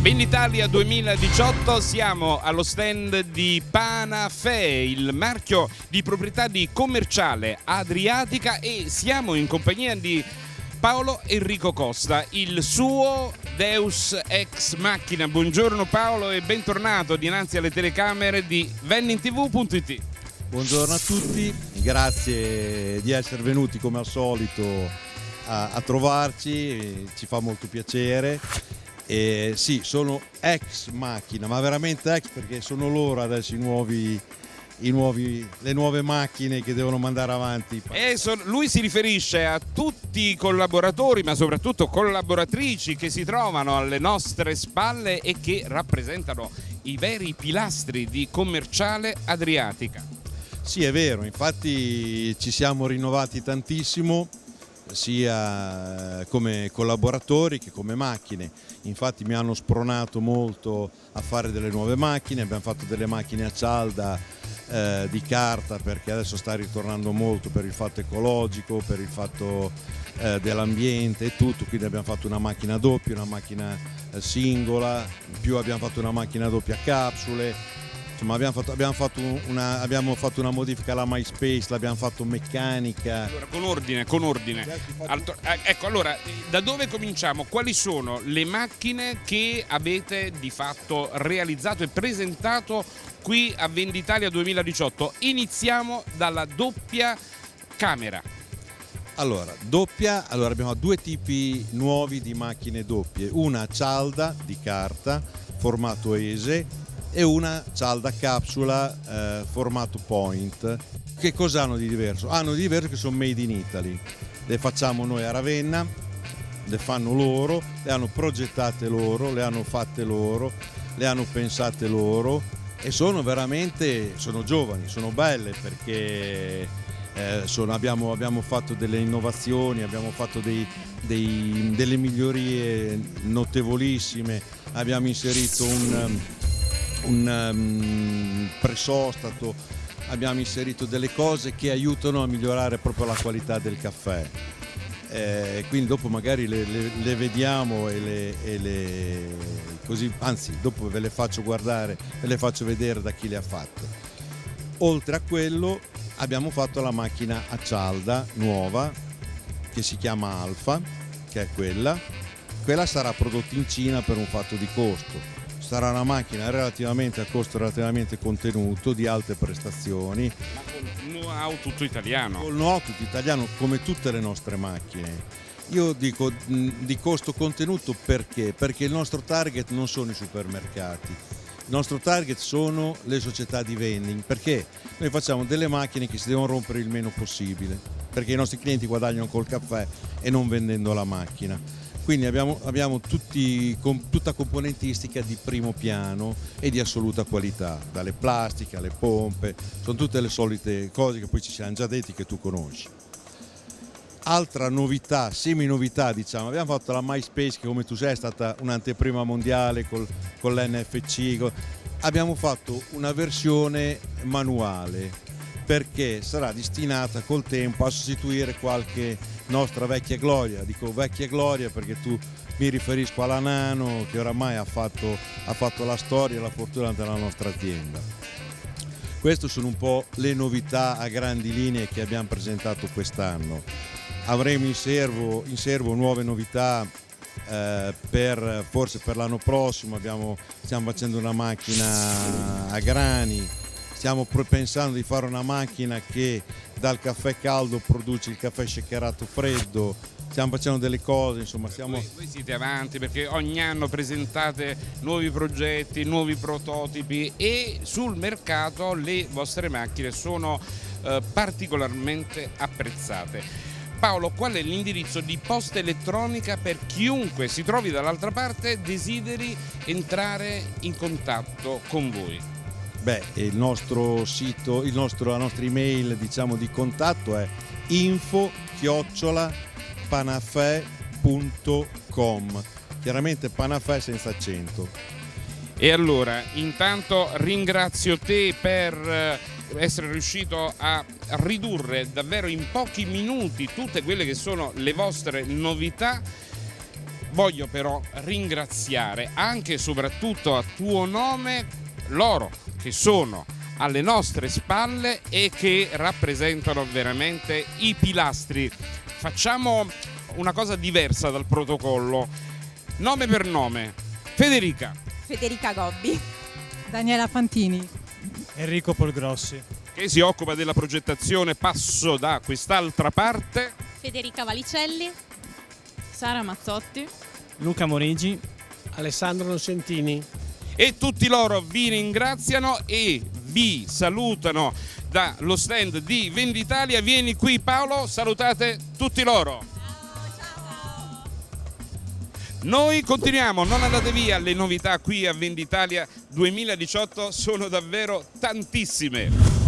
Venditalia 2018 siamo allo stand di Panafè, il marchio di proprietà di commerciale Adriatica e siamo in compagnia di Paolo Enrico Costa, il suo Deus ex macchina. Buongiorno Paolo e bentornato dinanzi alle telecamere di vennintv.it. Buongiorno a tutti, grazie di essere venuti come al solito a, a trovarci, ci fa molto piacere. E sì, sono ex macchina, ma veramente ex perché sono loro adesso i nuovi, i nuovi, le nuove macchine che devono mandare avanti. So, lui si riferisce a tutti i collaboratori, ma soprattutto collaboratrici che si trovano alle nostre spalle e che rappresentano i veri pilastri di commerciale Adriatica. Sì, è vero, infatti ci siamo rinnovati tantissimo sia come collaboratori che come macchine. Infatti mi hanno spronato molto a fare delle nuove macchine, abbiamo fatto delle macchine a cialda eh, di carta perché adesso sta ritornando molto per il fatto ecologico, per il fatto eh, dell'ambiente e tutto, quindi abbiamo fatto una macchina doppia, una macchina eh, singola, in più abbiamo fatto una macchina doppia a capsule, Insomma, abbiamo, fatto, abbiamo, fatto una, abbiamo, fatto, una, modifica alla MySpace, l'abbiamo fatto meccanica. Allora, con ordine, con ordine. Alto, eh, ecco, allora, da dove cominciamo? Quali sono le macchine che avete di fatto realizzato e presentato qui a Venditalia 2018? Iniziamo dalla doppia camera. Allora, doppia, allora abbiamo due tipi nuovi di macchine doppie, una cialda di carta, formato ESE e una cialda capsula eh, formato point. Che cosa hanno di diverso? Hanno di diverso che sono made in Italy. Le facciamo noi a Ravenna, le fanno loro, le hanno progettate loro, le hanno fatte loro, le hanno pensate loro e sono veramente, sono giovani, sono belle perché eh, sono, abbiamo, abbiamo, fatto delle innovazioni, abbiamo fatto dei, dei, delle migliorie notevolissime, abbiamo inserito un un um, presostato, abbiamo inserito delle cose che aiutano a migliorare proprio la qualità del caffè. Eh, quindi dopo magari le, le, le vediamo e le, e le, così, anzi dopo ve le faccio guardare, ve le faccio vedere da chi le ha fatte. Oltre a quello abbiamo fatto la macchina a cialda nuova che si chiama Alfa, che è quella. Quella sarà prodotta in Cina per un fatto di costo sarà una macchina relativamente a costo relativamente contenuto di alte prestazioni. Ma con know-how tutto italiano. Con know-how tutto italiano come tutte le nostre macchine. Io dico di costo contenuto perché? Perché il nostro target non sono i supermercati, il nostro target sono le società di vending, perché? Noi facciamo delle macchine che si devono rompere il meno possibile, perché i nostri clienti guadagnano col caffè e non vendendo la macchina quindi abbiamo, abbiamo tutti, com, tutta componentistica di primo piano e di assoluta qualità, dalle plastiche alle pompe, sono tutte le solite cose che poi ci siamo già detti che tu conosci. Altra novità, semi novità diciamo, abbiamo fatto la MySpace che come tu sai è stata un'anteprima mondiale col, con l'NFC, abbiamo fatto una versione manuale perché sarà destinata col tempo a sostituire qualche nostra vecchia gloria, dico vecchia gloria perché tu mi riferisco alla Nano che oramai ha fatto, ha fatto la storia e la fortuna della nostra azienda. Queste sono un po' le novità a grandi linee che abbiamo presentato quest'anno. Avremo in serbo, in serbo nuove novità eh, per, forse per l'anno prossimo, abbiamo, stiamo facendo una macchina a grani, stiamo pensando di fare una macchina che dal caffè caldo produce il caffè shakerato freddo, stiamo facendo delle cose, insomma stiamo... Voi, voi, siete avanti perché ogni anno presentate nuovi progetti, nuovi prototipi e sul mercato le vostre macchine sono eh, particolarmente apprezzate. Paolo, qual è l'indirizzo di posta elettronica per chiunque si trovi dall'altra parte desideri entrare in contatto con voi? Beh, il nostro sito, il nostro, la nostra email diciamo, di contatto è info panafè.com chiaramente panafè senza accento. E allora, intanto ringrazio te per eh, essere riuscito a ridurre davvero in pochi minuti tutte quelle che sono le vostre novità Voglio però ringraziare anche e soprattutto a tuo nome loro che sono alle nostre spalle e che rappresentano veramente i pilastri. Facciamo una cosa diversa dal protocollo. Nome per nome. Federica. Federica Gobbi. Daniela Fantini. Enrico Polgrossi. Che si occupa della progettazione. Passo da quest'altra parte. Federica Valicelli. Sara Mazzotti. Luca Morigi. Alessandro Nocentini. E tutti loro vi ringraziano e vi salutano dallo stand di Venditalia. Vieni qui Paolo, salutate tutti loro. Noi continuiamo, non andate via, le novità qui a Venditalia 2018 sono davvero tantissime.